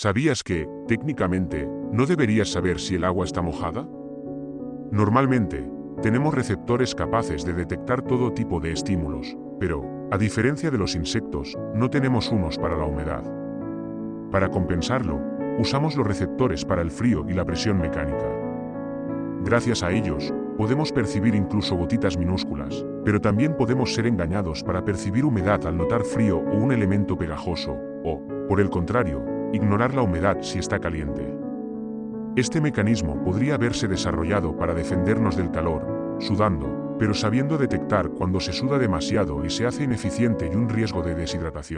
¿Sabías que, técnicamente, no deberías saber si el agua está mojada? Normalmente, tenemos receptores capaces de detectar todo tipo de estímulos, pero, a diferencia de los insectos, no tenemos unos para la humedad. Para compensarlo, usamos los receptores para el frío y la presión mecánica. Gracias a ellos, podemos percibir incluso gotitas minúsculas, pero también podemos ser engañados para percibir humedad al notar frío o un elemento pegajoso, o, por el contrario, ignorar la humedad si está caliente. Este mecanismo podría haberse desarrollado para defendernos del calor, sudando, pero sabiendo detectar cuando se suda demasiado y se hace ineficiente y un riesgo de deshidratación.